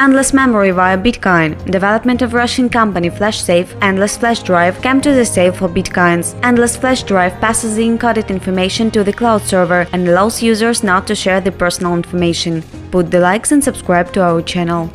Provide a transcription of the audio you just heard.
Endless memory via Bitcoin. Development of Russian company FlashSafe Endless Flash Drive came to the sale for Bitcoins. Endless Flash Drive passes the encoded information to the cloud server and allows users not to share the personal information. Put the likes and subscribe to our channel.